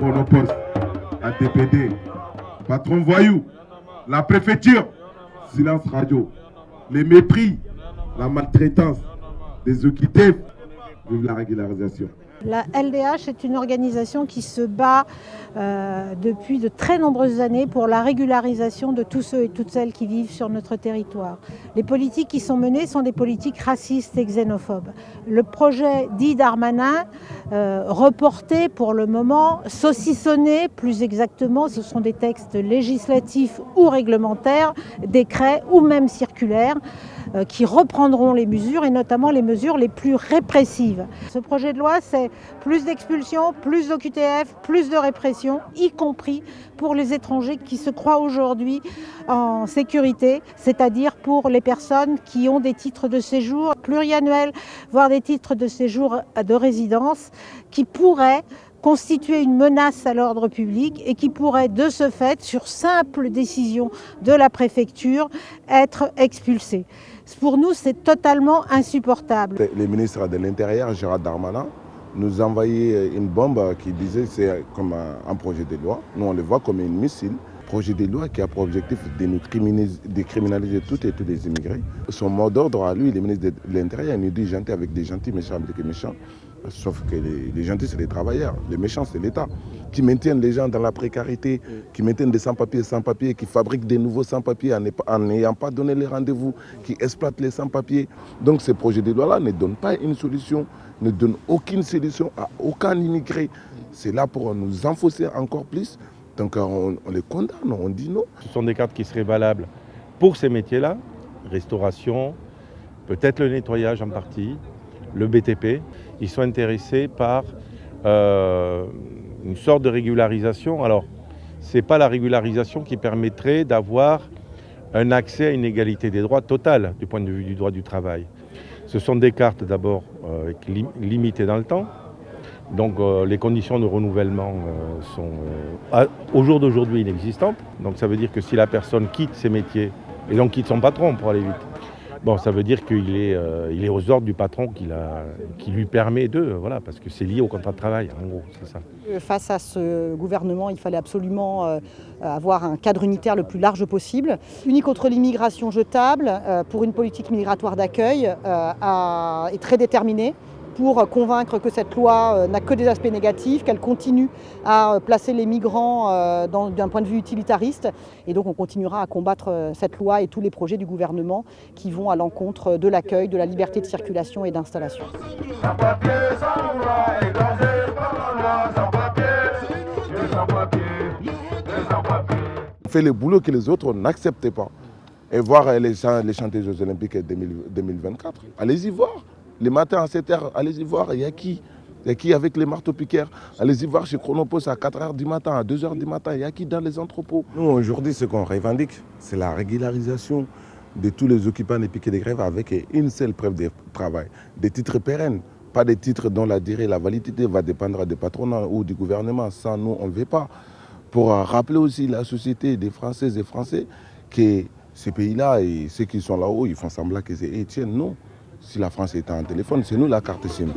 Monoposte, ADPD, patron voyou, la préfecture, silence radio, les mépris, la maltraitance, des OQTF, vive la régularisation. La LDH est une organisation qui se bat euh, depuis de très nombreuses années pour la régularisation de tous ceux et toutes celles qui vivent sur notre territoire. Les politiques qui sont menées sont des politiques racistes et xénophobes. Le projet dit Darmanin, euh, reporté pour le moment, saucissonné plus exactement, ce sont des textes législatifs ou réglementaires, décrets ou même circulaires, qui reprendront les mesures et notamment les mesures les plus répressives. Ce projet de loi, c'est plus d'expulsions, plus d'OQTF, plus de répression, y compris pour les étrangers qui se croient aujourd'hui en sécurité, c'est-à-dire pour les personnes qui ont des titres de séjour pluriannuels, voire des titres de séjour de résidence, qui pourraient constituer une menace à l'ordre public et qui pourraient de ce fait, sur simple décision de la préfecture, être expulsés. Pour nous, c'est totalement insupportable. Le ministre de l'Intérieur, Gérard Darmanin, nous envoyait une bombe qui disait c'est comme un, projet de loi. Nous, on le voit comme un missile. Projet de loi qui a pour objectif de nous criminaliser, de criminaliser toutes et tous les immigrés. Son mot d'ordre à lui, le ministre de l'Intérieur, nous dit gentil avec des gentils, méchants avec des méchants. Sauf que les, gentils, c'est les travailleurs. Les méchants, c'est l'État. Qui maintiennent les gens dans la précarité, qui maintiennent des sans-papiers sans-papiers, qui fabriquent des nouveaux sans-papiers en n'ayant pas donné les rendez-vous, qui exploitent les sans-papiers. Donc ces projets de loi-là ne donnent pas une solution, ne donnent aucune solution à aucun immigré. C'est là pour nous enfoncer encore plus. Donc on, on les condamne, on dit non. Ce sont des cartes qui seraient valables pour ces métiers-là, restauration, peut-être le nettoyage en partie, le BTP, ils sont intéressés par euh, une sorte de régularisation. Alors, ce n'est pas la régularisation qui permettrait d'avoir un accès à une égalité des droits totale du point de vue du droit du travail. Ce sont des cartes d'abord euh, limitées dans le temps. Donc euh, les conditions de renouvellement sont au jour d'aujourd'hui inexistantes. Donc ça veut dire que si la personne quitte ses métiers et donc quitte son patron pour aller vite, Bon, ça veut dire qu'il est, euh, est aux ordres du patron qui, lui permet de, voilà, parce que c'est lié au contrat de travail, en gros, c'est ça. Euh, face à ce gouvernement, il fallait absolument euh, avoir un cadre unitaire le plus large possible. Uni contre l'immigration jetable, pour une politique migratoire d'accueil, est très déterminé pour convaincre que cette loi euh, n'a que des aspects négatifs, qu'elle continue à euh, placer les migrants euh, d'un point de vue utilitariste. Et donc on continuera à combattre cette loi et tous les projets du gouvernement qui vont à l'encontre de l'accueil, de la liberté de circulation et d'installation. On fait le boulot que les autres n'acceptaient pas. Et voir les, les chanteuses Olympiques 2024, allez-y voir. Les matins à 7h, allez-y voir, il y a qui? Il y a qui avec les marteaux-piqueurs Allez-y voir chez Chronopost à 4h du matin, à 2h du matin, il y a qui dans les entrepôts? Nous, aujourd'hui, ce qu'on revendique, c'est la régularisation de tous les occupants des piquets de grève avec une seule preuve de travail, des titres pérennes, pas des titres dont la durée, la validité va dépendre des patronats ou du gouvernement. Ça, nous, on ne veut pas. Pour rappeler aussi la société des Françaises et Français que ces pays-là et ceux qui sont là-haut, ils font semblant que c'est Etienne. Non. Si la France est en téléphone, c'est nous la carte SIM.